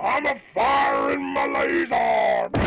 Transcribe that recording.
I'm a fire in my laser!